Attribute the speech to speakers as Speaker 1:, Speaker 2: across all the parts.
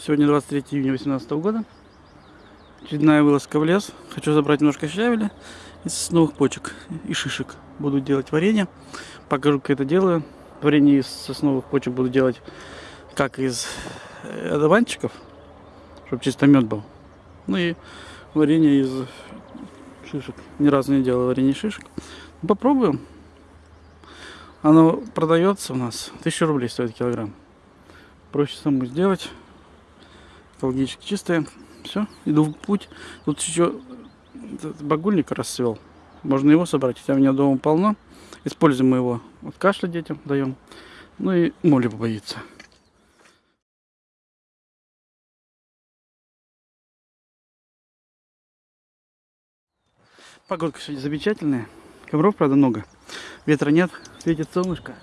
Speaker 1: Сегодня 23 июня 2018 года. Очередная вылазка в лес. Хочу забрать немножко щавеля из сосновых почек и шишек. Буду делать варенье. Покажу, как это делаю. Варенье из сосновых почек буду делать как из э, одуванчиков, чтобы чисто мед был. Ну и варенье из шишек. Ни разу не делал варенье из шишек. Ну, попробуем. Оно продается у нас. 1000 рублей стоит килограмм. Проще самому сделать экологически чистые. Все, иду в путь. Тут еще багульник расцвел. Можно его собрать, хотя у меня дома полно. Используем мы его от кашля детям даем. Ну и моли побоится. Погодка сегодня замечательная. Ковров, правда, много. Ветра нет, светит солнышко.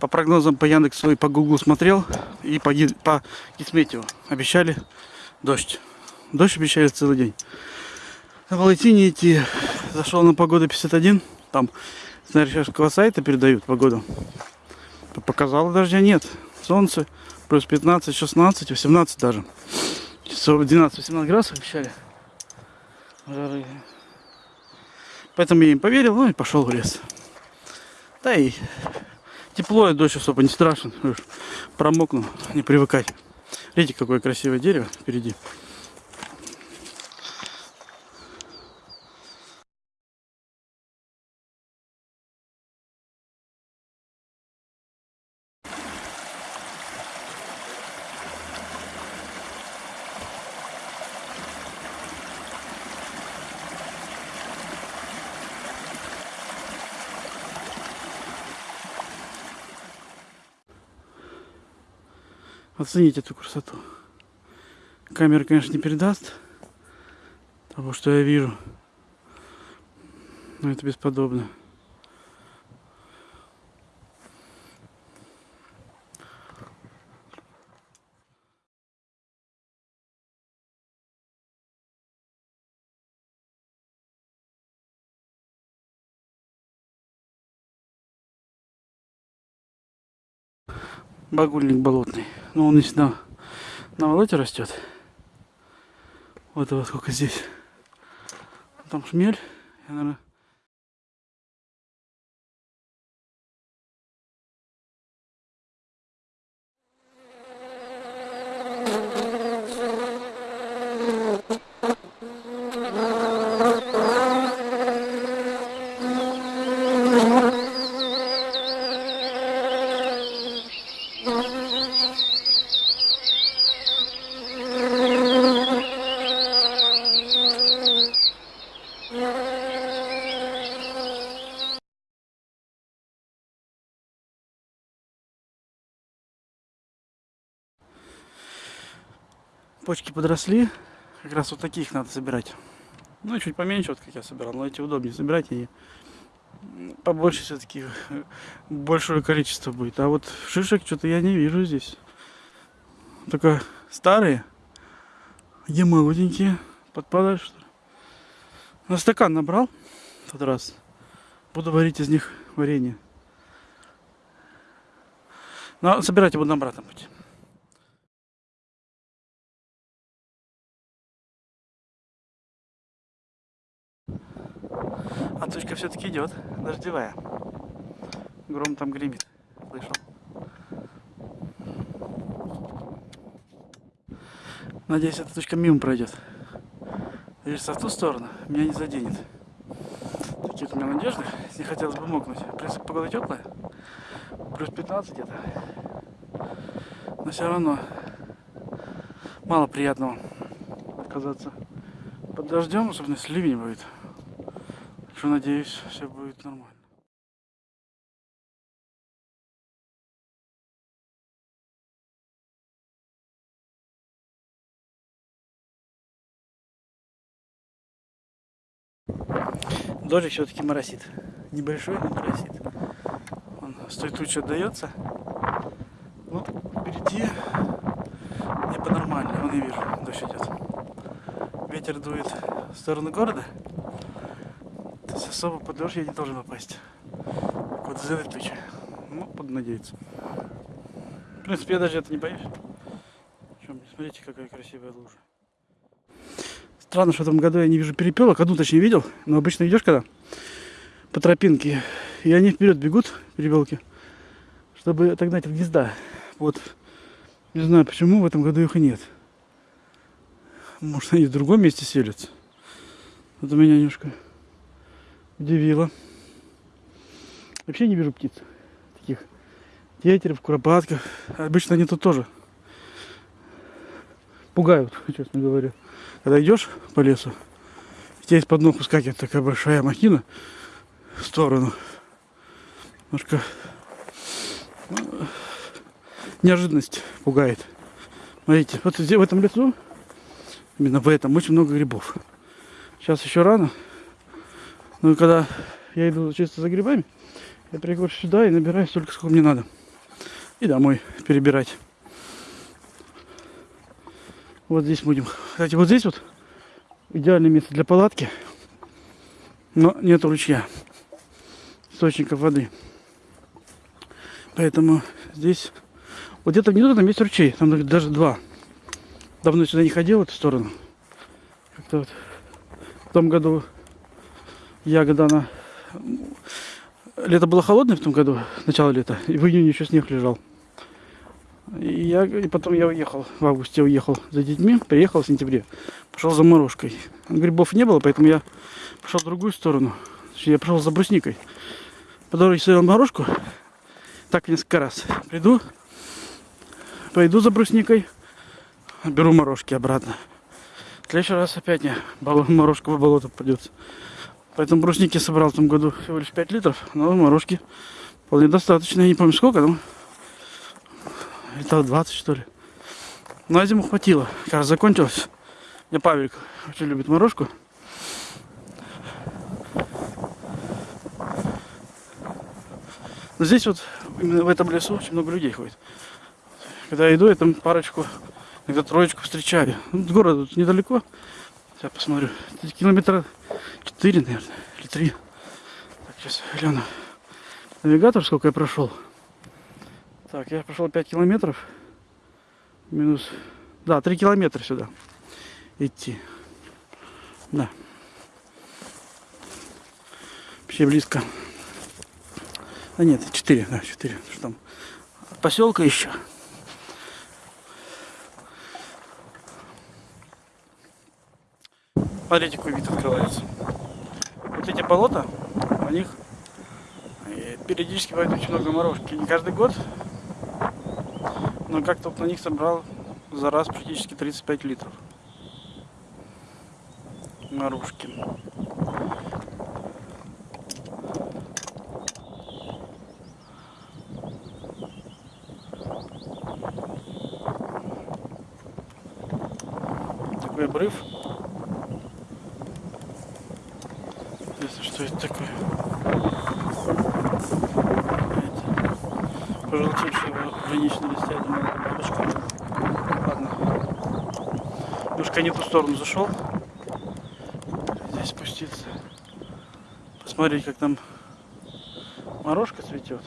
Speaker 1: По прогнозам по Яндексу и по Гуглу смотрел. И по, по Гисметию обещали дождь. Дождь обещали целый день. На Волотине идти. Зашел на погоду 51. Там с норвежского сайта передают погоду. Показало дождя нет. Солнце плюс 15, 16, 18 даже. 12-18 градусов обещали. Жары. Поэтому я им поверил, ну и пошел в лес. Да и Тепло и дождь особо не страшен. Промокну, не привыкать. Видите, какое красивое дерево впереди. Оцените эту красоту. Камера, конечно, не передаст того, что я вижу. Но это бесподобно. Багульник болотный. Но ну, он и сюда на болоте растет. Вот вот сколько здесь. Там шмель. Я, наверное, почки подросли. Как раз вот таких надо собирать. Ну, чуть поменьше, вот как я собирал. Но эти удобнее собирать и побольше все-таки большое количество будет. А вот шишек что-то я не вижу здесь. Только старые. Где молоденькие? Подпадают что ли? На стакан набрал в тот раз. Буду варить из них варенье. Но собирать я буду на обратном пути. А тучка все-таки идет, дождевая. Гром там гремит, слышал. Надеюсь, эта тучка мимо пройдет. Движется в ту сторону, меня не заденет. Такие у меня надежды, не хотелось бы мокнуть. В принципе, погода теплая, плюс 15 где-то. Но все равно мало приятного оказаться под дождем, особенно если ливень будет. Что надеюсь, все будет нормально. Дождик все-таки моросит. Небольшой, но моросит. Он с той тучи отдается. Ну, впереди небо нормально. Вон я вижу, дождь идет. Ветер дует в сторону города есть особо под дождь я не должен попасть. Вот из этой тучи. Ну, буду надеяться. В принципе, я даже это не боюсь. Смотрите, какая красивая лужа. Странно, что в этом году я не вижу перепелок. Одну точнее видел, но обычно идешь когда по тропинке, и они вперед бегут, перепелки, чтобы отогнать от гнезда. Вот. Не знаю, почему в этом году их и нет. Может, они в другом месте селятся. Это меня немножко удивило. Вообще не вижу птиц таких тетерев, куропатков. Обычно они тут тоже пугают, честно говоря. Когда идешь по лесу, тебя из-под ног выскакивает такая большая махина в сторону. Немножко ну, неожиданность пугает. Смотрите, вот здесь в этом лесу, именно в этом, очень много грибов. Сейчас еще рано. Но когда я иду чисто за грибами, я прихожу сюда и набираю столько, сколько мне надо. И домой перебирать. Вот здесь будем. Кстати, вот здесь вот идеальное место для палатки. Но нет ручья. Источников воды. Поэтому здесь... Вот где-то внизу там есть ручей. Там даже два. Давно сюда не ходил в эту сторону. Как-то вот в том году ягода она... Лето было холодное в том году, начало лета, и в июне еще снег лежал. И, я, и потом я уехал, в августе уехал за детьми, приехал в сентябре, пошел за морожкой. Грибов не было, поэтому я пошел в другую сторону. Я пошел за брусникой. По дороге стоял морожку, так несколько раз. Приду, пойду за брусникой, беру морожки обратно. В следующий раз опять не морожка в болото придется. Поэтому брусники собрал в том году всего лишь 5 литров, но морожки вполне достаточно. Я не помню сколько, но литров 20 что ли. На зиму хватило. Как раз закончилось. Мне Павелик очень любит морожку. Но здесь вот, именно в этом лесу очень много людей ходит. Когда я иду, я там парочку, иногда троечку встречаю. Ну, город тут недалеко. Сейчас посмотрю. Километра 4, наверное, или 3. Так, сейчас гляну. Навигатор сколько я прошел. Так, я прошел 5 километров. Минус... Да, 3 километра сюда идти. Да. Вообще близко. А нет, 4, да, 4. Что там? Поселка еще. Смотрите, какой вид открывается. Вот эти болота, на них периодически бывает очень много морожки. Не каждый год, но как-то на них собрал за раз практически 35 литров. Морожки. Такой обрыв. Интересно, что это такое. Это пожелтевшие граничные листья, я думаю, это бабочка. Ладно. Немножко не ту сторону зашел. Здесь спуститься. Посмотреть, как там морожка цветет.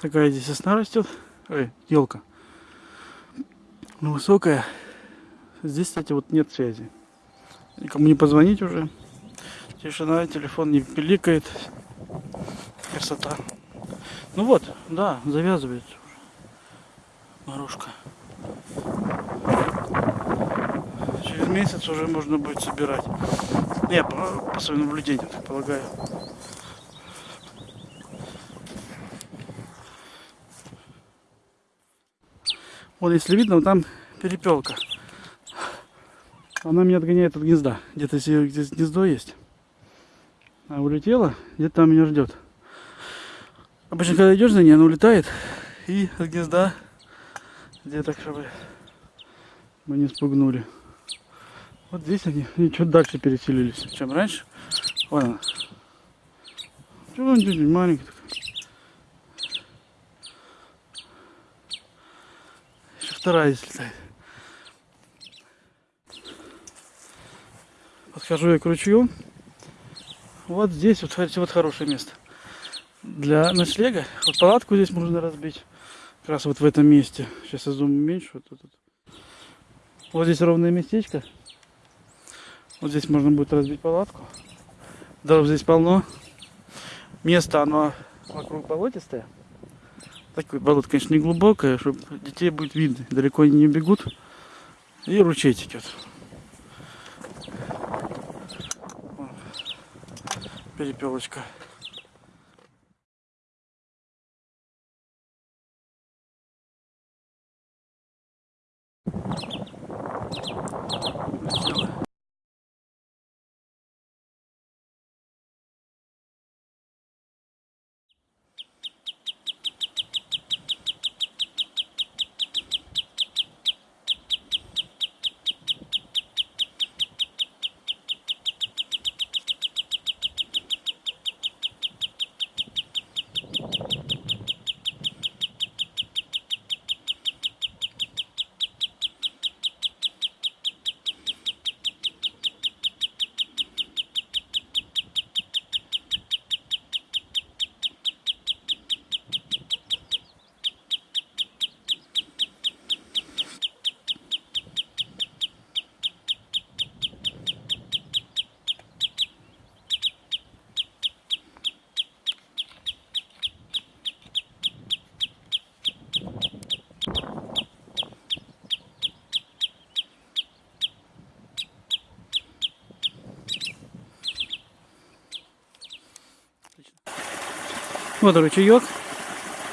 Speaker 1: Такая здесь сосна растет. Ой, елка. Ну, высокая. Здесь, кстати, вот нет связи. Никому не позвонить уже. Тишина, телефон не пиликает. Красота. Ну вот, да, завязывается. Морожка. Через месяц уже можно будет собирать. Не, по, по своим наблюдениям, так полагаю. Вот если видно, вот там перепелка. Она меня отгоняет от гнезда. Где-то здесь гнездо есть. А улетела, где-то там меня ждет. Обычно, когда идешь за ней, она улетает и от гнезда где-то, чтобы мы не спугнули. Вот здесь они, они чуть дальше переселились, чем раньше. Вон она. Чего он чуть маленький такой. Еще вторая здесь летает. Подхожу я к ручью. Вот здесь вот, кстати, вот хорошее место. Для ночлега. Вот палатку здесь можно разбить. Как раз вот в этом месте. Сейчас я зум уменьшу. Вот, тут. вот здесь ровное местечко. Вот здесь можно будет разбить палатку. Дров здесь полно. Место оно вокруг болотистое. Такое болото, конечно, не глубокое, чтобы детей будет видно. Далеко они не бегут. И ручей текет. Перепелочка. Вот ручеек.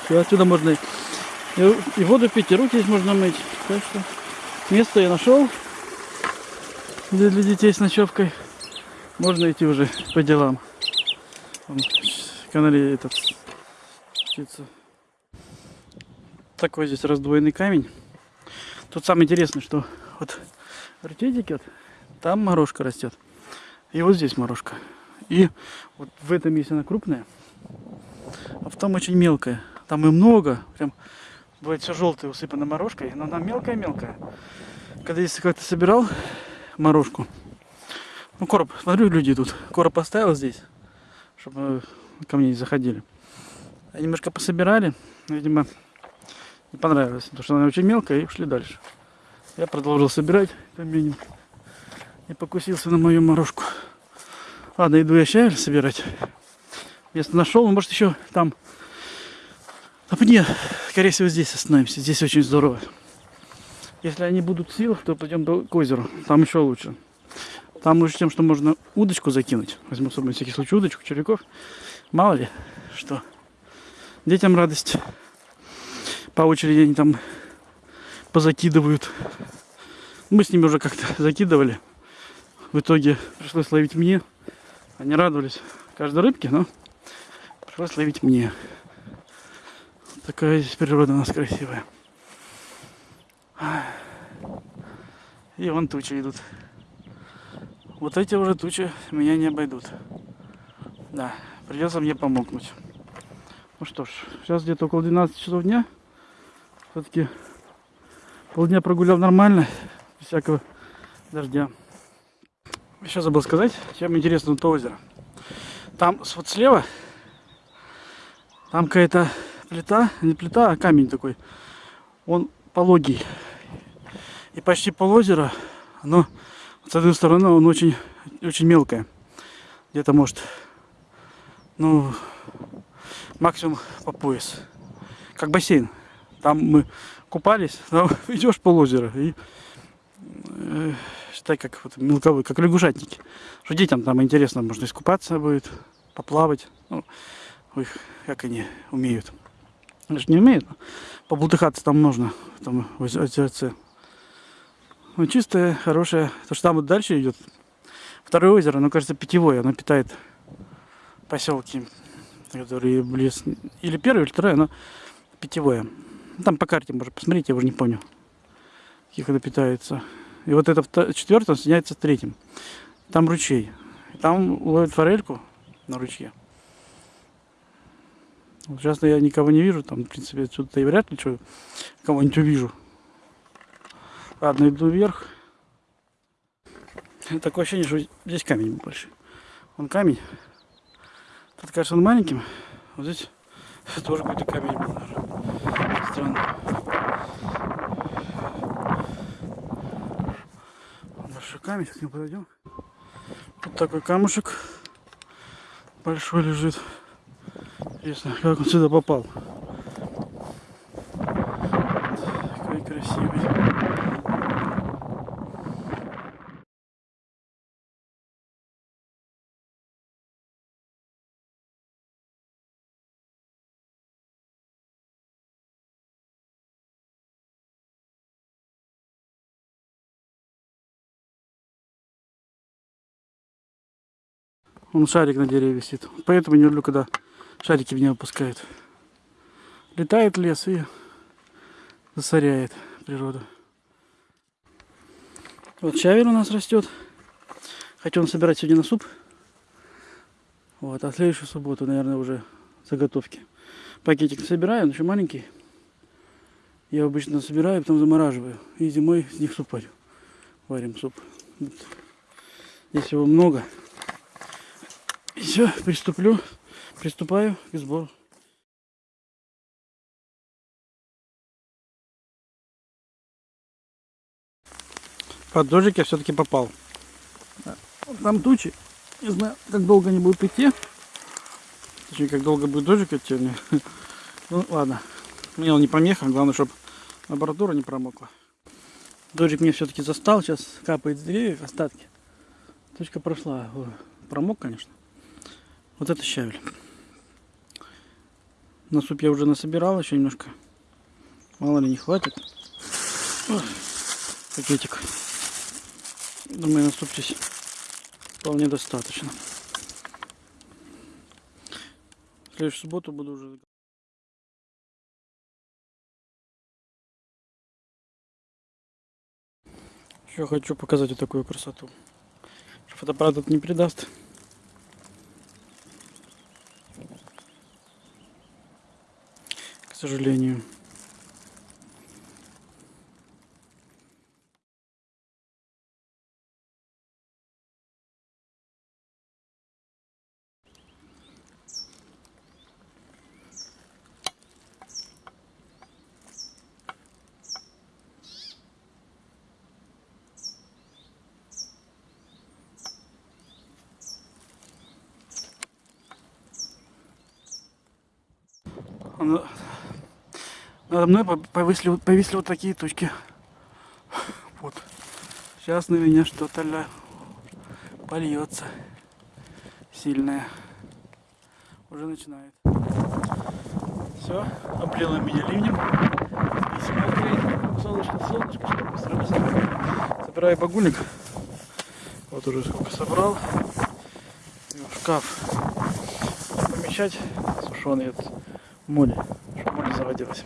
Speaker 1: Все, отсюда можно и, воду пить, и руки здесь можно мыть. Так что место я нашел для, детей с ночевкой. Можно идти уже по делам. Вон, канале этот птица. Такой здесь раздвоенный камень. Тут самое интересное, что вот ручей текет, там морожка растет. И вот здесь морожка. И вот в этом месте она крупная. А в том очень мелкая. Там и много. Прям бывает все желтое, усыпано морожкой. Но она мелкая-мелкая. Когда если как-то собирал морожку. Ну, короб, смотрю, люди тут. Короб поставил здесь, чтобы ко мне не заходили. Они немножко пособирали. Видимо, не понравилось. Потому что она очень мелкая и ушли дальше. Я продолжил собирать камень. И покусился на мою морожку. Ладно, иду я щавель собирать. Место нашел, может еще там на пне, скорее всего, здесь остановимся. Здесь очень здорово. Если они будут сил, то пойдем к озеру. Там еще лучше. Там лучше тем, что можно удочку закинуть. Возьму с собой всякий случай удочку, червяков. Мало ли, что. Детям радость. По очереди они там позакидывают. Мы с ними уже как-то закидывали. В итоге пришлось ловить мне. Они радовались каждой рыбке, но Пришлось ловить мне. Такая здесь природа у нас красивая. И вон тучи идут. Вот эти уже тучи меня не обойдут. Да, придется мне помогнуть. Ну что ж, сейчас где-то около 12 часов дня. Все-таки полдня прогулял нормально, без всякого дождя. Еще забыл сказать, чем интересно то озеро. Там вот слева там какая-то плита, не плита, а камень такой. Он пологий. И почти пол озера, но с одной стороны он очень, очень мелкое. Где-то может, ну, максимум по пояс. Как бассейн. Там мы купались, там идешь пол озера и э, считай как вот, мелковый, как лягушатники. Что детям там интересно, можно искупаться будет, поплавать. Ну, Ой, как они умеют. Они же не умеют. Побултыхаться там нужно. Там озерце. Ну, чистое, хорошее. То, что там вот дальше идет. Второе озеро, оно, кажется, питьевое. Оно питает поселки, которые близ... Или первое, или второе, оно питьевое. Там по карте можно посмотреть, я уже не помню, каких оно питается. И вот это четвертое соединяется с третьим. Там ручей. Там ловят форельку на ручье. Сейчас я никого не вижу, там, в принципе, отсюда и вряд ли что кого-нибудь увижу. Ладно, иду вверх. Такое ощущение, что здесь камень больше. Он камень. Тут кажется он маленьким. Вот здесь тоже какой-то камень был. странно. Большой камень, сейчас нему подойдем. Вот такой камушек большой лежит. Интересно, как он сюда попал. Какой красивый. Он шарик на дереве висит. Поэтому не люблю, когда шарики в него пускают. Летает лес и засоряет природу. Вот щавель у нас растет. Он собирать сегодня на суп. Вот, а следующую субботу, наверное, уже заготовки. Пакетик собираю, он еще маленький. Я обычно собираю, потом замораживаю. И зимой с них суп варю. Варим суп. Вот. Здесь его много. И все, приступлю, приступаю к сбору. Под дождик я все-таки попал. Там тучи. Не знаю, как долго они будут идти. Точнее, как долго будет дождик идти. Ну, ладно. Мне он не помеха. Главное, чтобы аппаратура не промокла. Дождик мне все-таки застал. Сейчас капает с деревьев остатки. Точка прошла. Промок, конечно. Вот это щавель. На суп я уже насобирал еще немножко. Мало ли не хватит. Ой, пакетик. Думаю, на суп здесь вполне достаточно. В следующую субботу буду уже Еще хочу показать вот такую красоту. Фотоаппарат это не придаст. Сожалению. Надо мной повисли, повисли вот такие точки. Вот. Сейчас на меня что-то польется сильное. Уже начинает. Все, облило меня ливнем. И смотри, солнышко, солнышко, что сразу собираю багульник. Вот уже сколько собрал. в шкаф помещать сушеный от моли, чтобы моли заводилась.